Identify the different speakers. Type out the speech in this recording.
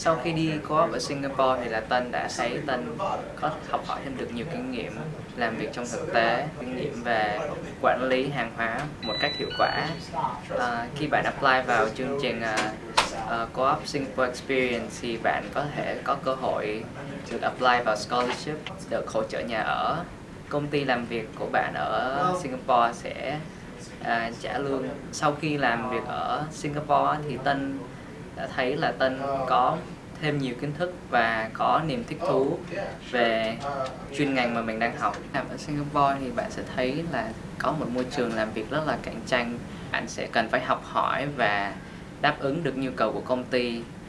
Speaker 1: Sau khi đi co-op ở Singapore thì là Tân đã thấy Tân có học hỏi thêm được nhiều kinh nghiệm làm việc trong thực tế, kinh nghiệm về quản lý hàng hóa một cách hiệu quả. À, khi bạn apply vào chương trình uh, Co-op Singapore Experience thì bạn có thể có cơ hội được apply vào scholarship, được hỗ trợ nhà ở. Công ty làm việc của bạn ở Singapore sẽ uh, trả lương sau khi làm việc ở Singapore thì Tân đã thấy là Tân có thêm nhiều kiến thức và có niềm thích thú về chuyên ngành mà mình đang học. Làm ở Singapore thì bạn sẽ thấy là có một môi trường làm việc rất là cạnh tranh. Bạn sẽ cần phải học hỏi và đáp ứng được nhu cầu của công ty